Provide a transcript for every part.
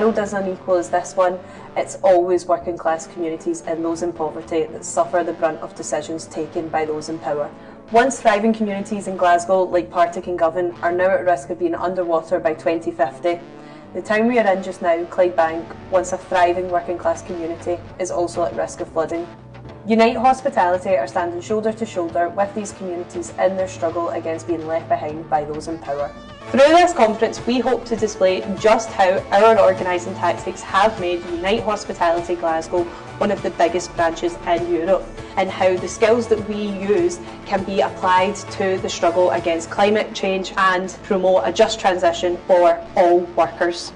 World as unequal as this one, it's always working class communities and those in poverty that suffer the brunt of decisions taken by those in power. Once thriving communities in Glasgow, like Partick and Govan, are now at risk of being underwater by 2050, the town we are in just now, Clydebank, once a thriving working class community, is also at risk of flooding. Unite Hospitality are standing shoulder to shoulder with these communities in their struggle against being left behind by those in power. Through this conference, we hope to display just how our organising tactics have made Unite Hospitality Glasgow one of the biggest branches in Europe and how the skills that we use can be applied to the struggle against climate change and promote a just transition for all workers.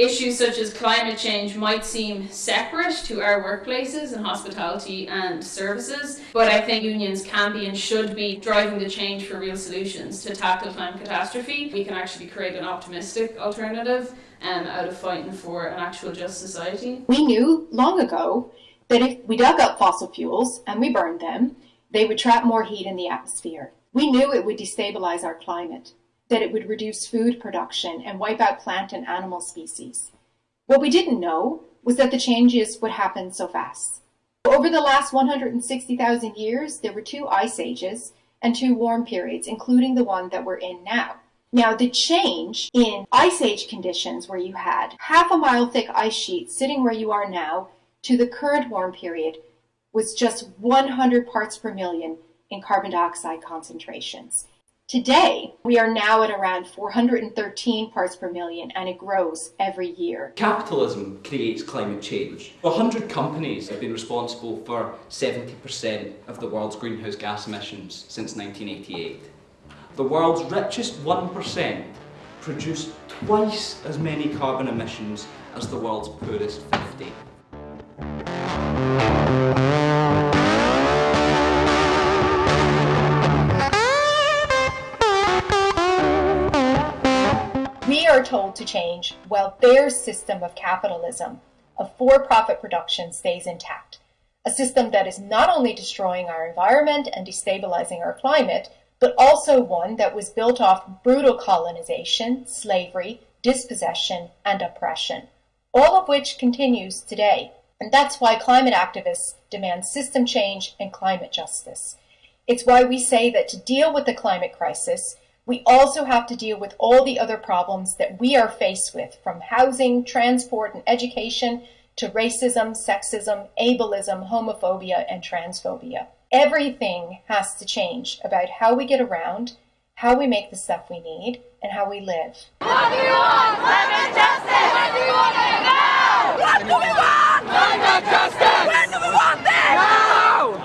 Issues such as climate change might seem separate to our workplaces in hospitality and services, but I think unions can be and should be driving the change for real solutions to tackle climate catastrophe. We can actually create an optimistic alternative um, out of fighting for an actual just society. We knew long ago that if we dug up fossil fuels and we burned them, they would trap more heat in the atmosphere. We knew it would destabilize our climate that it would reduce food production and wipe out plant and animal species. What we didn't know was that the changes would happen so fast. Over the last 160,000 years, there were two ice ages and two warm periods, including the one that we're in now. Now, the change in ice age conditions where you had half a mile thick ice sheets sitting where you are now to the current warm period was just 100 parts per million in carbon dioxide concentrations. Today, we are now at around 413 parts per million and it grows every year. Capitalism creates climate change. 100 companies have been responsible for 70% of the world's greenhouse gas emissions since 1988. The world's richest 1% produce twice as many carbon emissions as the world's poorest 50. Are told to change while their system of capitalism, of for-profit production, stays intact. A system that is not only destroying our environment and destabilizing our climate, but also one that was built off brutal colonization, slavery, dispossession, and oppression, all of which continues today. And that's why climate activists demand system change and climate justice. It's why we say that to deal with the climate crisis, we also have to deal with all the other problems that we are faced with, from housing, transport, and education to racism, sexism, ableism, homophobia, and transphobia. Everything has to change about how we get around, how we make the stuff we need, and how we live. What do you want? Climate justice! What do you want now? What do we want? Climate justice! When do we want this? Now!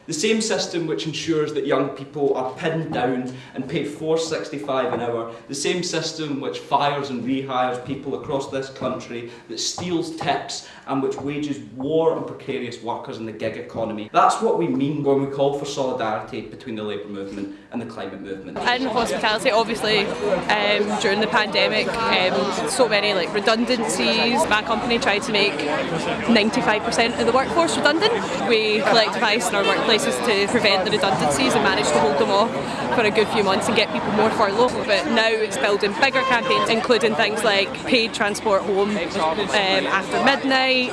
The same system which ensures that young people are pinned down and paid 4.65 an hour, the same system which fires and rehires people across this country, that steals tips and which wages war on precarious workers in the gig economy. That's what we mean when we call for solidarity between the labour movement and the climate movement. In hospitality, obviously, um, during the pandemic, um, so many like redundancies. My company tried to make 95% of the workforce redundant. We collectivised in our workplaces to prevent the redundancies and managed to hold them off for a good few months and get people more furloughed. But now it's building bigger campaigns, including things like paid transport home um, after midnight,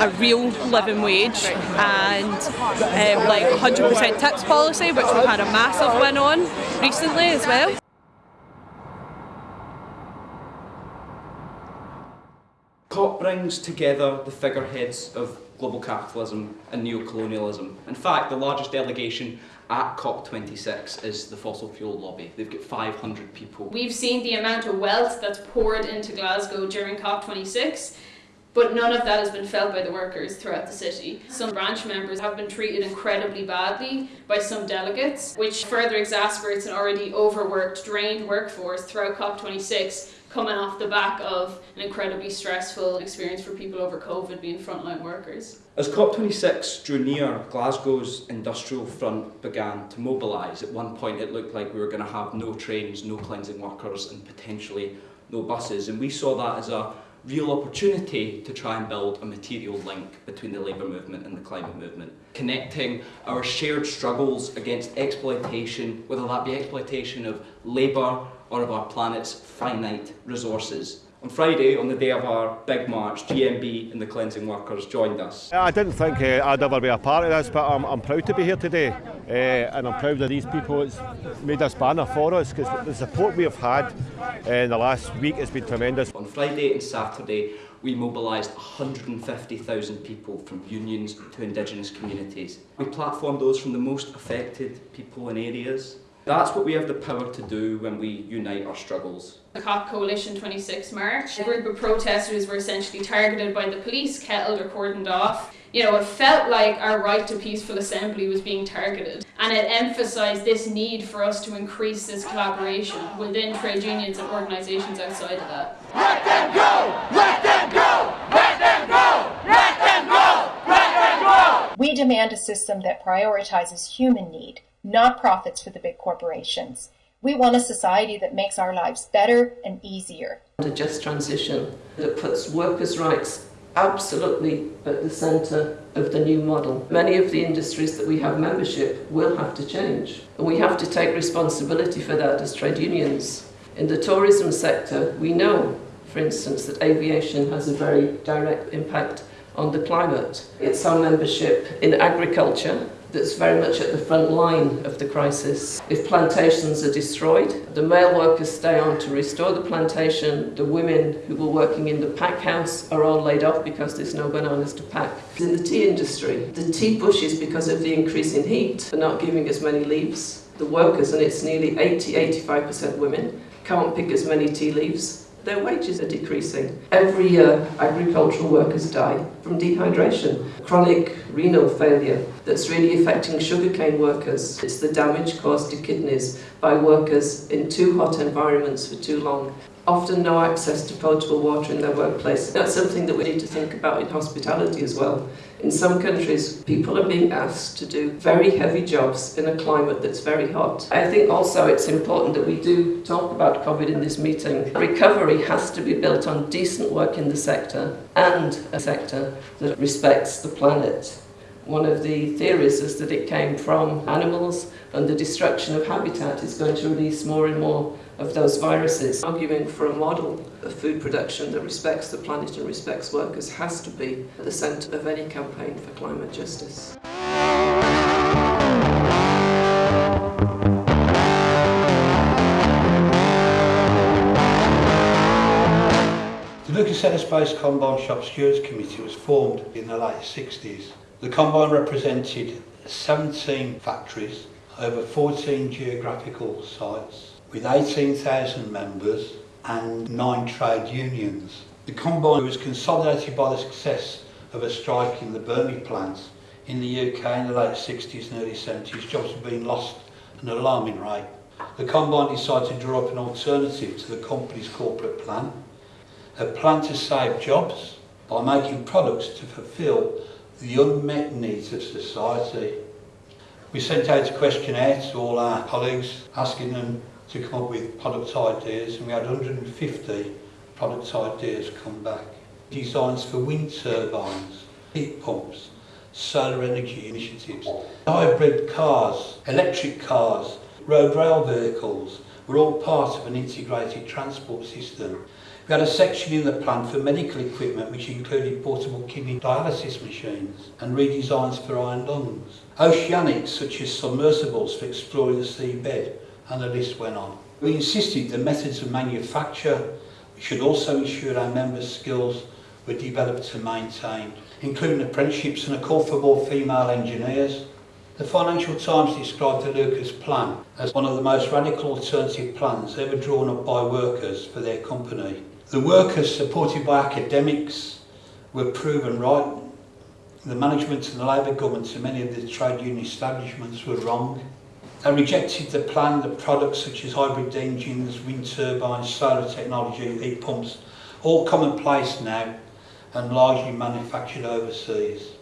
a real living wage, and um, like 100% tips policy, which we've had a massive win on recently as well. COP brings together the figureheads of global capitalism and neocolonialism. In fact, the largest delegation at COP26 is the fossil fuel lobby. They've got 500 people. We've seen the amount of wealth that's poured into Glasgow during COP26 but none of that has been felt by the workers throughout the city. Some branch members have been treated incredibly badly by some delegates, which further exacerbates an already overworked, drained workforce throughout COP26 coming off the back of an incredibly stressful experience for people over COVID being frontline workers. As COP26 drew near, Glasgow's industrial front began to mobilise. At one point it looked like we were going to have no trains, no cleansing workers and potentially no buses and we saw that as a real opportunity to try and build a material link between the labour movement and the climate movement, connecting our shared struggles against exploitation, whether that be exploitation of labour or of our planet's finite resources. On Friday, on the day of our big march, GMB and the cleansing workers joined us. I didn't think uh, I'd ever be a part of this, but I'm, I'm proud to be here today. Uh, and I'm proud of these people that's made this banner for us because the support we have had uh, in the last week has been tremendous. On Friday and Saturday, we mobilised 150,000 people from unions to Indigenous communities. We platformed those from the most affected people and areas. That's what we have the power to do when we unite our struggles. The COP Coalition 26 March, a group of protesters were essentially targeted by the police, kettled or cordoned off. You know, it felt like our right to peaceful assembly was being targeted. And it emphasised this need for us to increase this collaboration within trade unions and organisations outside of that. Let them go! Let them go! Let them go! Let them go! Let them go! We demand a system that prioritizes human need, not profits for the big corporations. We want a society that makes our lives better and easier. A just transition that puts workers' rights absolutely at the centre of the new model. Many of the industries that we have membership will have to change, and we have to take responsibility for that as trade unions. In the tourism sector, we know, for instance, that aviation has a very direct impact on the climate. It's our membership in agriculture that's very much at the front line of the crisis. If plantations are destroyed, the male workers stay on to restore the plantation. The women who were working in the pack house are all laid off because there's no bananas to pack. In the tea industry, the tea bushes, because of the increase in heat, are not giving as many leaves. The workers, and it's nearly 80-85% women, can't pick as many tea leaves their wages are decreasing. Every year, agricultural workers die from dehydration, chronic renal failure that's really affecting sugarcane workers. It's the damage caused to kidneys by workers in too hot environments for too long. Often no access to potable water in their workplace. That's something that we need to think about in hospitality as well. In some countries, people are being asked to do very heavy jobs in a climate that's very hot. I think also it's important that we do talk about COVID in this meeting. Recovery has to be built on decent work in the sector and a sector that respects the planet. One of the theories is that it came from animals and the destruction of habitat is going to release more and more of those viruses. Arguing for a model of food production that respects the planet and respects workers has to be at the centre of any campaign for climate justice. The Lucas Aerospace Combine Shop Stewards Committee was formed in the late 60s. The Combine represented 17 factories over 14 geographical sites with 18,000 members and nine trade unions. The Combine was consolidated by the success of a strike in the Burnley plant in the UK in the late 60s and early 70s. Jobs were being lost at an alarming rate. The Combine decided to draw up an alternative to the company's corporate plan, a plan to save jobs by making products to fulfil the unmet needs of society. We sent out a questionnaire to all our colleagues asking them to come up with product ideas and we had 150 product ideas come back. Designs for wind turbines, heat pumps, solar energy initiatives, hybrid cars, electric cars, road rail vehicles were all part of an integrated transport system. We had a section in the plan for medical equipment which included portable kidney dialysis machines and redesigns for iron lungs. Oceanics such as submersibles for exploring the seabed and the list went on. We insisted the methods of manufacture should also ensure our members' skills were developed and maintained, including apprenticeships and a call for more female engineers. The Financial Times described the Lucas plan as one of the most radical alternative plans ever drawn up by workers for their company. The workers, supported by academics, were proven right. The management and the Labour governments and many of the trade union establishments were wrong. They rejected the plan that products such as hybrid engines, wind turbines, solar technology, heat pumps, all commonplace now and largely manufactured overseas.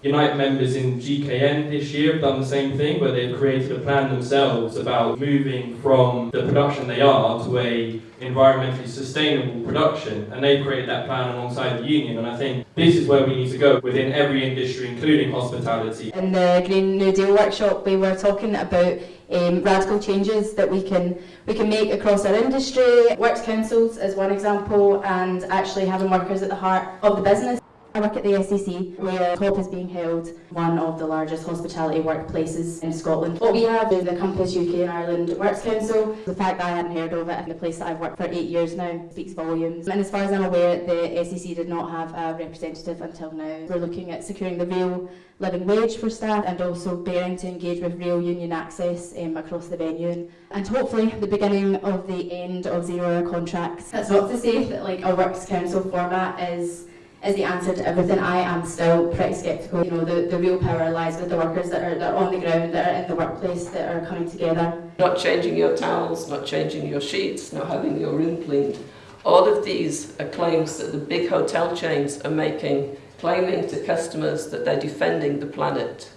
Unite members in GKN this year have done the same thing, where they've created a plan themselves about moving from the production they are to a environmentally sustainable production, and they've created that plan alongside the union. And I think this is where we need to go within every industry, including hospitality. In the Green New Deal workshop, we were talking about um, radical changes that we can we can make across our industry. Works councils is one example, and actually having workers at the heart of the business. I work at the SEC, where COP is being held, one of the largest hospitality workplaces in Scotland. What we have is the Compass UK and Ireland Works Council. The fact that I hadn't heard of it in the place that I've worked for eight years now speaks volumes. And as far as I'm aware, the SEC did not have a representative until now. We're looking at securing the real living wage for staff and also bearing to engage with real union access um, across the venue and hopefully the beginning of the end of zero hour contracts. That's not to say that like a works council format is is the answer to everything. I am still pretty sceptical. You know, the, the real power lies with the workers that are, that are on the ground, that are in the workplace, that are coming together. Not changing your towels, not changing your sheets, not having your room cleaned. All of these are claims that the big hotel chains are making, claiming to customers that they're defending the planet.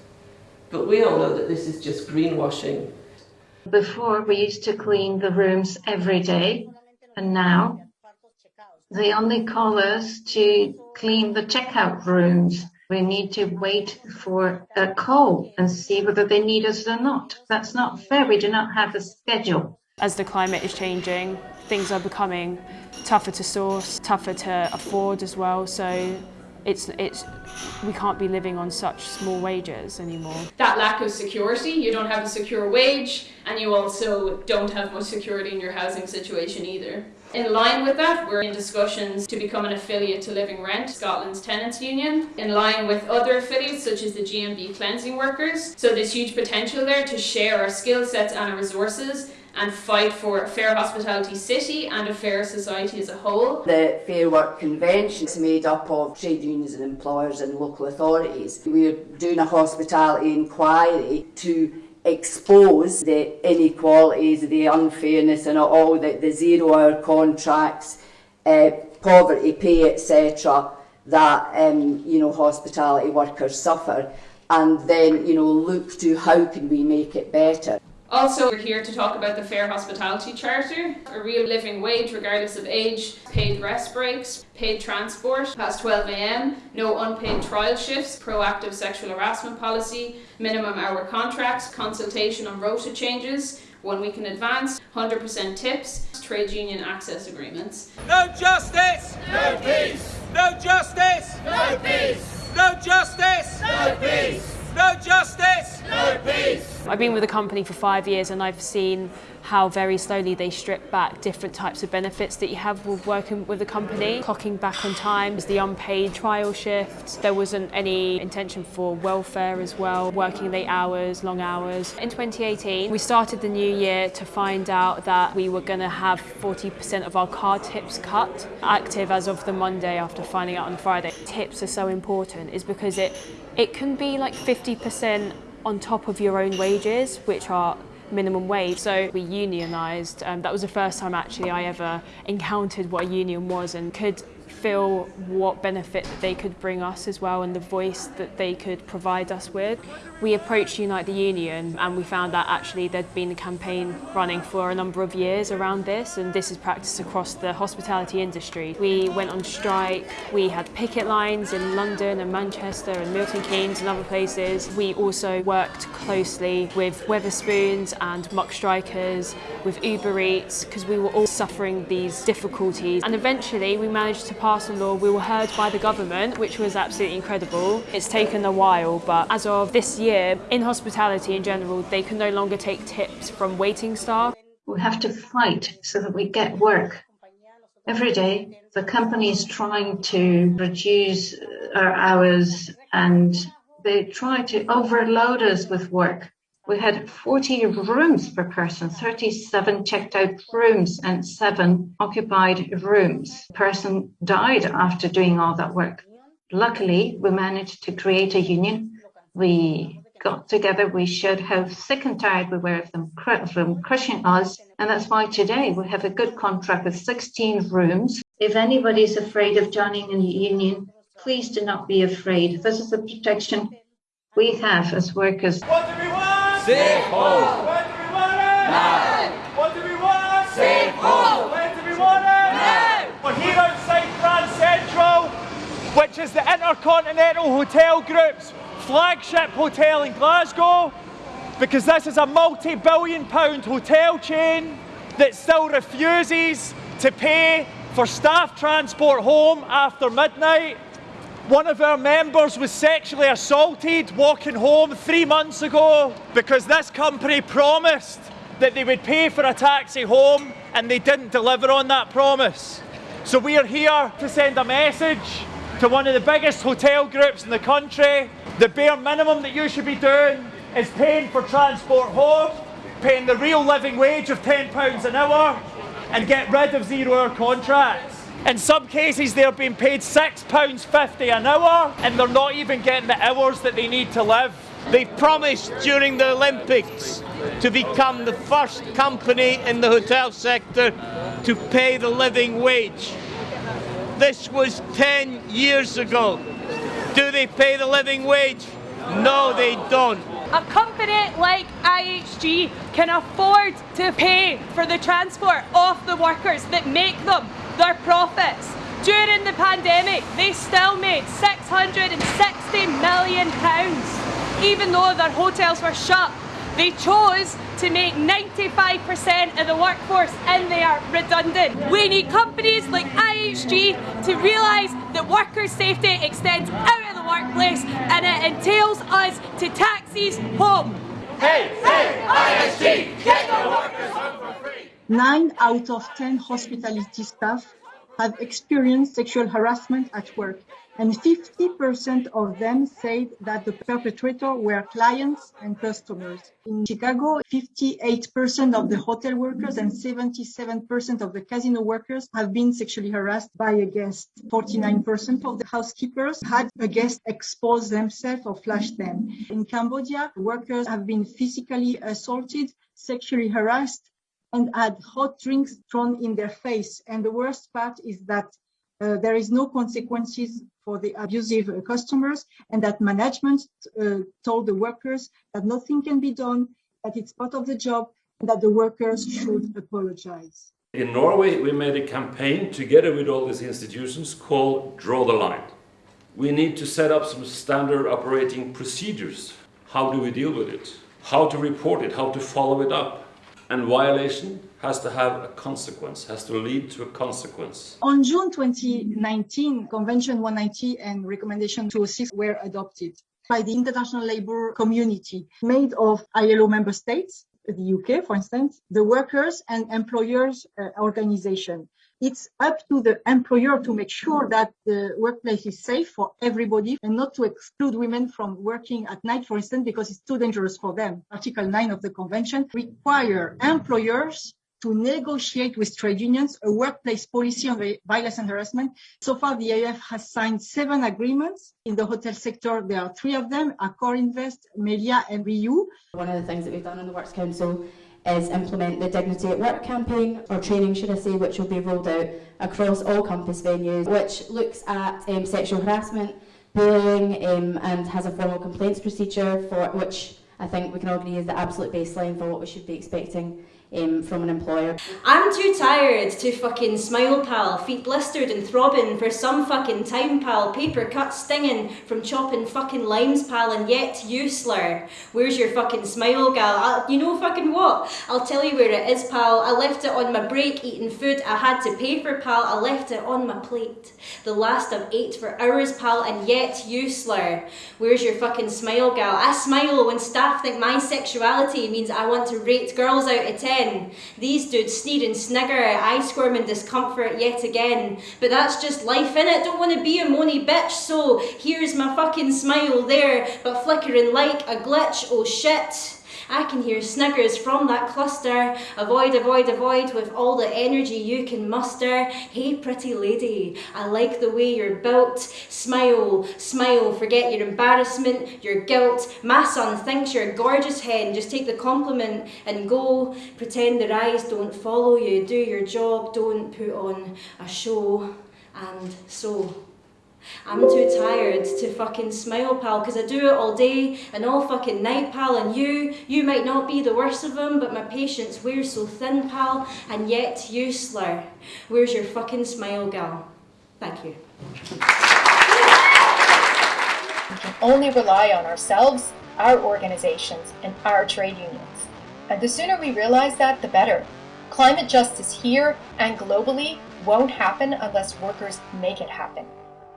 But we all know that this is just greenwashing. Before, we used to clean the rooms every day, and now they only call us to clean the checkout rooms. We need to wait for a call and see whether they need us or not. That's not fair. We do not have a schedule. As the climate is changing, things are becoming tougher to source, tougher to afford as well. So it's it's we can't be living on such small wages anymore. That lack of security, you don't have a secure wage and you also don't have much security in your housing situation either. In line with that, we're in discussions to become an affiliate to Living Rent, Scotland's tenants union, in line with other affiliates such as the GMB cleansing workers. So there's huge potential there to share our skill sets and our resources and fight for a fair hospitality city and a fair society as a whole. The Fair Work Convention is made up of trade unions and employers and local authorities. We're doing a hospitality inquiry to expose the inequalities, the unfairness and all the, the zero hour contracts, uh, poverty pay, etc., that um, you know hospitality workers suffer, and then you know look to how can we make it better. Also, we're here to talk about the Fair Hospitality Charter, a real living wage regardless of age, paid rest breaks, paid transport past 12am, no unpaid trial shifts, proactive sexual harassment policy, minimum hour contracts, consultation on rota changes, one week in advance, 100% tips, trade union access agreements. No justice! No peace! No justice! No peace! No justice! No I've been with the company for five years and I've seen how very slowly they strip back different types of benefits that you have with working with the company. Clocking back on time, the unpaid trial shifts. There wasn't any intention for welfare as well, working late hours, long hours. In 2018, we started the new year to find out that we were going to have 40% of our card tips cut, active as of the Monday after finding out on Friday. Tips are so important is because it, it can be like 50% on top of your own wages, which are minimum wage. So we unionised. Um, that was the first time actually I ever encountered what a union was and could feel what benefit they could bring us as well and the voice that they could provide us with. We approached Unite the Union and we found that actually there'd been a campaign running for a number of years around this and this is practiced across the hospitality industry. We went on strike, we had picket lines in London and Manchester and Milton Keynes and other places. We also worked closely with Wetherspoons and McStrikers, with Uber Eats because we were all suffering these difficulties and eventually we managed to pass a law. We were heard by the government which was absolutely incredible. It's taken a while but as of this year year, in hospitality in general, they can no longer take tips from waiting staff. We have to fight so that we get work. Every day, the company is trying to reduce uh, our hours and they try to overload us with work. We had 40 rooms per person, 37 checked out rooms and seven occupied rooms. Person died after doing all that work. Luckily, we managed to create a union. We got together, we showed how sick and tired we were of them, from crushing us. And that's why today we have a good contract with 16 rooms. If anybody is afraid of joining a union, Please do not be afraid. This is the protection we have as workers. Safe home. When do we want it? Now. What do we want? Safe home. When do we want it? Now. We're here outside Grand Central, which is the Intercontinental Hotel Group's flagship hotel in Glasgow, because this is a multi-billion pound hotel chain that still refuses to pay for staff transport home after midnight. One of our members was sexually assaulted walking home three months ago because this company promised that they would pay for a taxi home and they didn't deliver on that promise. So we are here to send a message to one of the biggest hotel groups in the country. The bare minimum that you should be doing is paying for transport home, paying the real living wage of £10 an hour, and get rid of zero hour contracts. In some cases, they're being paid £6.50 an hour, and they're not even getting the hours that they need to live. They promised during the Olympics to become the first company in the hotel sector to pay the living wage. This was 10 years ago. Do they pay the living wage? No, they don't. A company like IHG can afford to pay for the transport of the workers that make them their profits. During the pandemic, they still made £660 million, even though their hotels were shut. They chose to make 95% of the workforce and they are redundant. We need companies like IHG to realise that worker safety extends out of the workplace and it entails us to taxis home. Hey, hey, IHG, get the workers home for free! Nine out of 10 hospitality staff have experienced sexual harassment at work, and 50% of them said that the perpetrator were clients and customers. In Chicago, 58% of the hotel workers and 77% of the casino workers have been sexually harassed by a guest. 49% of the housekeepers had a guest expose themselves or flash them. In Cambodia, workers have been physically assaulted, sexually harassed, and had hot drinks thrown in their face. And the worst part is that uh, there is no consequences for the abusive uh, customers and that management uh, told the workers that nothing can be done, that it's part of the job, and that the workers should apologize. In Norway, we made a campaign together with all these institutions called Draw the Line. We need to set up some standard operating procedures. How do we deal with it? How to report it? How to follow it up? And violation has to have a consequence, has to lead to a consequence. On June 2019, Convention 190 and Recommendation 206 were adopted by the international labor community made of ILO member states, the UK, for instance, the workers and employers uh, organization. It's up to the employer to make sure that the workplace is safe for everybody and not to exclude women from working at night, for instance, because it's too dangerous for them. Article 9 of the convention require employers to negotiate with trade unions a workplace policy on violence and harassment. So far, the AF has signed seven agreements. In the hotel sector, there are three of them, Accor Invest, Melia, and RIU. One of the things that we've done in the Works Council is implement the Dignity at Work campaign, or training should I say, which will be rolled out across all campus venues, which looks at um, sexual harassment, bullying, um, and has a formal complaints procedure, for which I think we can all agree is the absolute baseline for what we should be expecting um, from an employer. I'm too tired to fucking smile, pal. Feet blistered and throbbing for some fucking time, pal. Paper cut stinging from chopping fucking limes, pal. And yet you slur. Where's your fucking smile, gal? I'll, you know fucking what? I'll tell you where it is, pal. I left it on my break eating food I had to pay for, pal. I left it on my plate. The last I've ate for hours, pal. And yet you slur. Where's your fucking smile, gal? I smile when staff think my sexuality means I want to rate girls out of 10 again. These dudes sneer and snigger, I squirm in discomfort yet again. But that's just life in it. Don't want to be a moany bitch, so here's my fucking smile there, but flickering like a glitch. Oh shit. I can hear sniggers from that cluster. Avoid, avoid, avoid with all the energy you can muster. Hey, pretty lady, I like the way you're built. Smile, smile, forget your embarrassment, your guilt. My son thinks you're a gorgeous hen. Just take the compliment and go. Pretend their eyes don't follow you. Do your job, don't put on a show. And so I'm too tired to fucking smile, pal, because I do it all day and all fucking night, pal. And you, you might not be the worst of them, but my patience wears so thin, pal. And yet, you slur. Where's your fucking smile, gal? Thank you. We can only rely on ourselves, our organizations, and our trade unions. And the sooner we realize that, the better. Climate justice here and globally won't happen unless workers make it happen.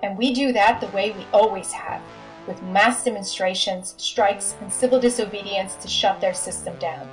And we do that the way we always have, with mass demonstrations, strikes, and civil disobedience to shut their system down.